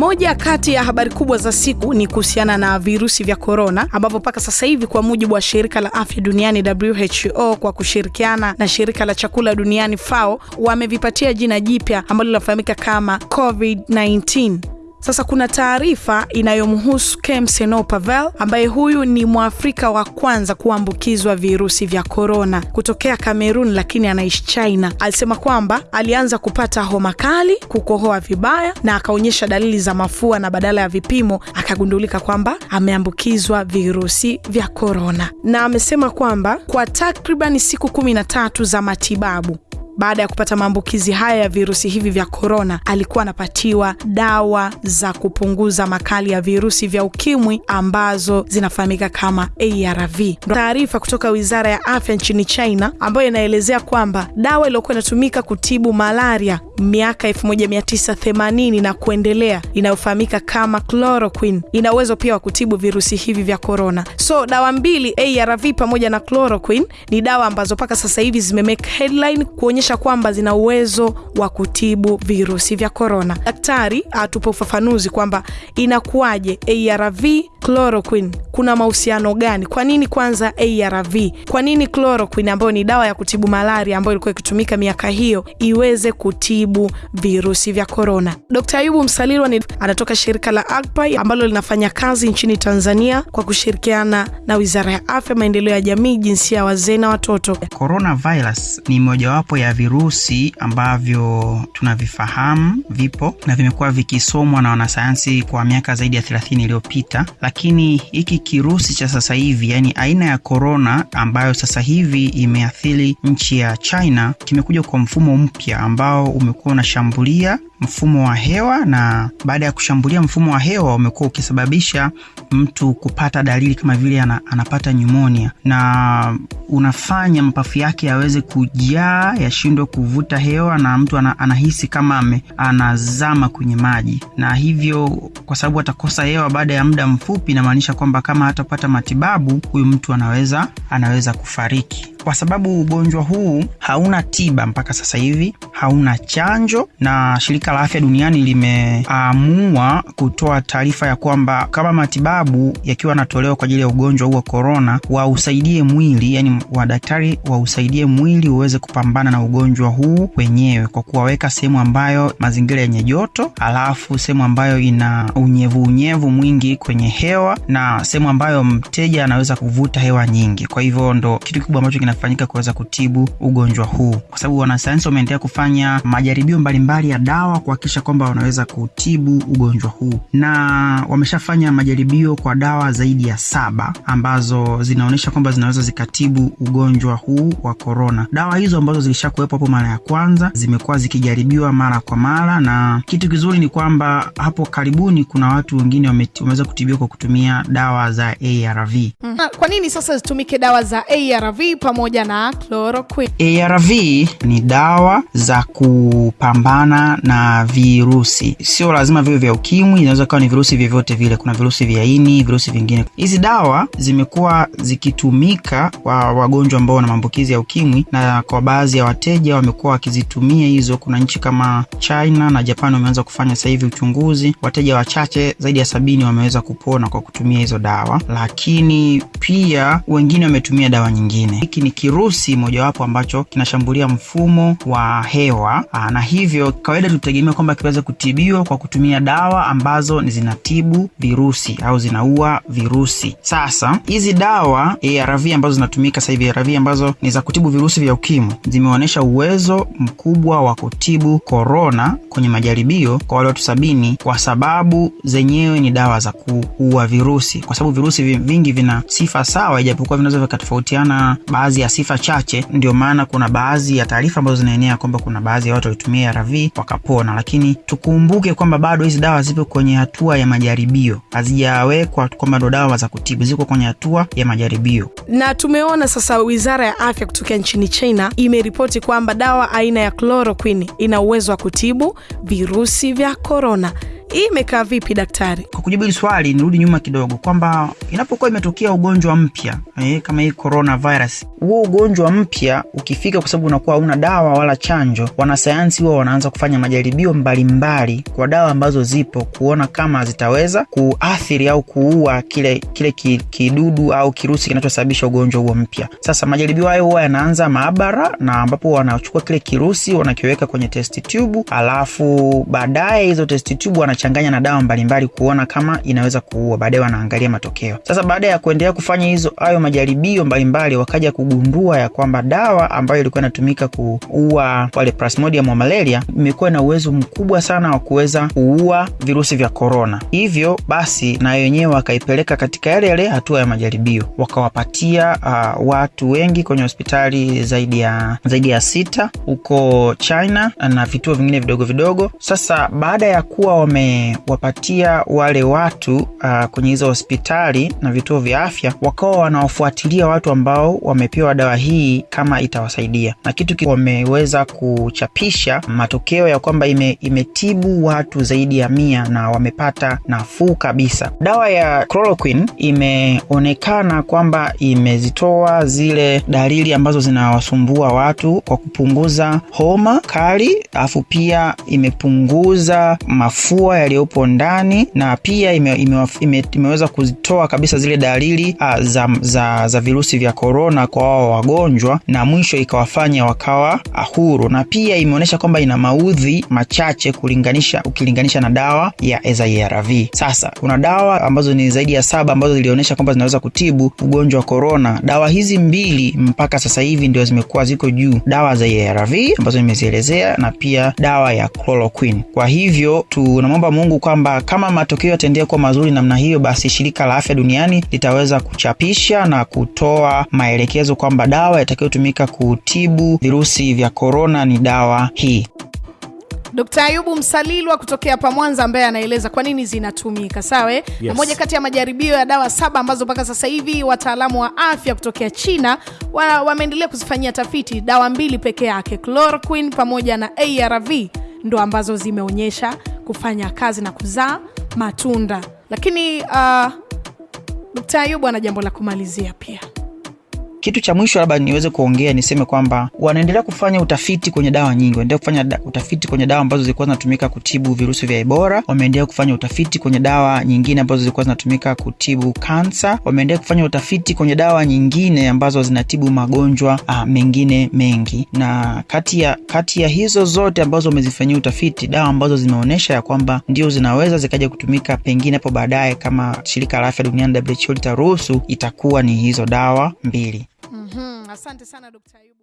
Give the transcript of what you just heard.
Moja kati ya habari kubwa za siku ni kuhusiana na virusi vya korona, ambapo mpaka sasa hivi kwa mujibu wa shirika la afya duniani WHO kwa kushirikiana na shirika la chakula duniani FAO wamevipatia jina jipya ambalo linafahamika kama COVID-19. Sasa kuna taarifa inayomhusu Kem Seno Pavel ambaye huyu ni Mwafrika wa kwanza kuambukizwa virusi vya korona kutokea Kamerun, lakini anaishi China. Alisema kwamba alianza kupata homa kali, kukohoa vibaya na akaonyesha dalili za mafua, na badala ya vipimo akagundulika kwamba ameambukizwa virusi vya korona, na amesema kwamba kwa takribani siku kumi na tatu za matibabu baada ya kupata maambukizi haya ya virusi hivi vya korona, alikuwa anapatiwa dawa za kupunguza makali ya virusi vya ukimwi ambazo zinafahamika kama ARV. Taarifa kutoka wizara ya afya nchini China ambayo inaelezea kwamba dawa iliyokuwa inatumika kutibu malaria miaka 1980 na kuendelea inayofahamika kama chloroquine ina uwezo pia wa kutibu virusi hivi vya korona. So dawa mbili ARV pamoja na chloroquine ni dawa ambazo mpaka sasa hivi zimemake headline kuonyesha kwamba zina uwezo wa kutibu virusi vya korona. Daktari atupe ufafanuzi kwamba inakuwaje ARV chloroquine, kuna mahusiano gani? Kwa nini kwanza ARV? Kwa nini chloroquine ambayo ni dawa ya kutibu malaria ambayo ilikuwa ikitumika miaka hiyo iweze kutibu virusi vya korona? Dkt. Ayubu Msalirwa ni anatoka shirika la AGPA ambalo linafanya kazi nchini Tanzania kwa kushirikiana na Wizara ya Afya, Maendeleo ya Jamii, Jinsia ya Wazee na Watoto. Coronavirus ni mojawapo ya virusi ambavyo tunavifahamu vipo na vimekuwa vikisomwa na wanasayansi kwa miaka zaidi ya 3 iliyopita, lakini hiki kirusi cha sasa hivi, yani aina ya korona ambayo sasa hivi imeathiri nchi ya China, kimekuja kwa mfumo mpya ambao umekuwa unashambulia mfumo wa hewa na baada ya kushambulia mfumo wa hewa umekuwa ukisababisha mtu kupata dalili kama vile ana, anapata nyumonia na unafanya mapafu yake yaweze kujaa yashindwe kuvuta hewa na mtu ana, anahisi kama ame, anazama kwenye maji, na hivyo kwa sababu atakosa hewa baada ya muda mfupi, inamaanisha kwamba kama hatapata matibabu huyu mtu anaweza anaweza kufariki kwa sababu ugonjwa huu hauna tiba mpaka sasa hivi, hauna chanjo, na shirika la afya duniani limeamua kutoa taarifa ya kwamba kama matibabu yakiwa yanatolewa kwa ajili ya ugonjwa huu wa korona, wausaidie mwili, yani wadaktari wausaidie mwili uweze kupambana na ugonjwa huu wenyewe kwa kuwaweka sehemu ambayo mazingira yenye joto, alafu sehemu ambayo ina unyevu unyevu mwingi kwenye hewa na sehemu ambayo mteja anaweza kuvuta hewa nyingi. Kwa hivyo ndo kitu kikubwa ambacho kinafanyika kuweza kutibu ugonjwa huu, kwa sababu wanasayansi wameendelea kufanya majaribio mbalimbali ya dawa kuhakikisha kwamba wanaweza kutibu ugonjwa huu, na wameshafanya majaribio kwa dawa zaidi ya saba ambazo zinaonyesha kwamba zinaweza zikatibu ugonjwa huu wa korona. Dawa hizo ambazo zilishakuwepo hapo mara ya kwanza zimekuwa zikijaribiwa mara kwa mara, na kitu kizuri ni kwamba hapo karibuni kuna watu wengine wameweza kutibiwa kwa kutumia dawa za ARV. Mm. Kwa nini sasa zitumike dawa za ARV pamoja na chloroquine? ARV ni dawa za kupambana na virusi, sio lazima viwe vya ukimwi, inaweza kuwa ni virusi vyovyote vile. Kuna virusi vya ini, virusi vingine. Hizi dawa zimekuwa zikitumika kwa wagonjwa ambao wana maambukizi ya ukimwi, na kwa baadhi ya wateja wamekuwa wakizitumia hizo. Kuna nchi kama China na Japan wameanza kufanya sasa hivi uchunguzi, wateja wachache zaidi ya sabini wameweza kupona kwa kutumia hizo dawa, lakini pia wengine wametumia dawa nyingine. Hiki ni kirusi mojawapo ambacho kinashambulia mfumo wa hewa aa, na hivyo kawaida tutegemea kwamba kiweze kutibiwa kwa kutumia dawa ambazo ni zinatibu virusi au zinaua virusi. Sasa hizi dawa ARV ambazo zinatumika sasa hivi, ARV ambazo ni za kutibu virusi vya ukimwi zimeonyesha uwezo mkubwa wa kutibu korona kwenye majaribio kwa wale watu sabini, kwa sababu zenyewe ni dawa za kuua virusi, kwa sababu virusi vingi vina sifa sawa, ijapokuwa vinaweza vikatofautiana baadhi ya sifa chache. Ndio maana kuna baadhi ya taarifa ambazo zinaenea kwamba kuna baadhi ya watu walitumia ARV wakapona, lakini tukumbuke kwamba bado hizi dawa zipo kwenye hatua ya majaribio, hazijawekwa kwamba ndo dawa za kutibu, ziko kwenye hatua ya majaribio. Na tumeona sasa wizara ya afya kutokea nchini China imeripoti kwamba dawa aina ya chloroquine ina uwezo wa kutibu virusi vya korona. Hii imekaa vipi daktari? Kwa kujibu hili swali, nirudi nyuma kidogo kwamba inapokuwa imetokea ugonjwa mpya eh, kama hii coronavirus, huo ugonjwa mpya ukifika, kwa sababu unakuwa hauna dawa wala chanjo, wanasayansi huwa wanaanza kufanya majaribio mbalimbali kwa dawa ambazo zipo, kuona kama zitaweza kuathiri au kuua kile kile ki, kidudu au kirusi kinachosababisha ugonjwa huo mpya. Sasa majaribio hayo huwa yanaanza maabara, na ambapo wanachukua kile kirusi wanakiweka kwenye test tube, alafu baadaye hizo test tube wanachanganya na dawa mbalimbali kuona kama inaweza kuua. Baadaye wanaangalia matokeo. Sasa baada ya kuendelea kufanya hizo hayo majaribio mbalimbali, wakaja kugundua ya kwamba dawa ambayo ilikuwa inatumika kuua wale plasmodium wa malaria imekuwa na uwezo mkubwa sana wa kuweza kuua virusi vya korona. Hivyo basi, na wenyewe wakaipeleka katika yale yale hatua ya majaribio, wakawapatia uh, watu wengi kwenye hospitali zaidi ya zaidi ya sita huko China na vituo vingine vidogo vidogo. Sasa baada ya kuwa wamewapatia wale watu uh, kwenye hizo hospitali na vituo vya afya, wakawa wanawafuatilia watu ambao wamepewa dawa hii kama itawasaidia, na kitu wameweza kuchapisha matokeo ya kwamba ime, imetibu watu zaidi ya mia na wamepata nafuu kabisa. Dawa ya chloroquine imeonekana kwamba imezitoa zile dalili ambazo zinawasumbua watu kwa kupunguza homa kali, alafu pia imepunguza mafua yaliyopo ndani na pia ime, ime, ime, imeweza kuzitoa kabisa zile dalili a, za, za, za virusi vya korona kwa wao wagonjwa, na mwisho ikawafanya wakawa huru, na pia imeonyesha kwamba ina maudhi machache kulinganisha ukilinganisha na dawa ya ARV. Sasa kuna dawa ambazo ni zaidi ya saba ambazo zilionyesha kwamba zinaweza kutibu ugonjwa wa korona. Dawa hizi mbili mpaka sasa hivi ndio zimekuwa ziko juu, dawa za ARV ambazo nimezielezea na pia dawa ya chloroquine. Kwa hivyo tunamwomba Mungu kwamba kama matokeo yataendelea kuwa mazuri namna hiyo, basi shirika la afya duniani litaweza kuchapisha na kutoa maelekezo kwamba dawa itakayotumika kutibu virusi vya korona ni dawa hii. Dkt. Ayubu Msalilwa kutokea hapa Mwanza ambaye anaeleza kwa nini zinatumika sawa. Yes. Na moja kati ya majaribio ya dawa saba ambazo mpaka sasa hivi wataalamu wa afya kutokea China wameendelea kuzifanyia tafiti, dawa mbili peke yake, chloroquine pamoja na ARV ndo ambazo zimeonyesha kufanya kazi na kuzaa matunda. Lakini uh, Dkt. Ayubu ana jambo la kumalizia pia. Kitu cha mwisho labda niweze kuongea niseme kwamba wanaendelea kufanya utafiti kwenye dawa nyingi. Wanaendelea kufanya da, utafiti kwenye dawa ambazo zilikuwa zinatumika kutibu virusi vya Ebola. Wameendelea kufanya utafiti kwenye dawa nyingine ambazo zilikuwa zinatumika kutibu kansa. Wameendelea kufanya utafiti kwenye dawa nyingine ambazo zinatibu magonjwa a, mengine mengi, na kati ya kati ya hizo zote ambazo wamezifanyia utafiti, dawa ambazo zimeonyesha ya kwamba ndio zinaweza zikaja kutumika pengine hapo baadaye, kama shirika la afya duniani WHO litaruhusu, itakuwa ni hizo dawa mbili. Mm-hmm. Asante sana Dkt. Ayubu.